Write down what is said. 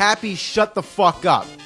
Happy, shut the fuck up.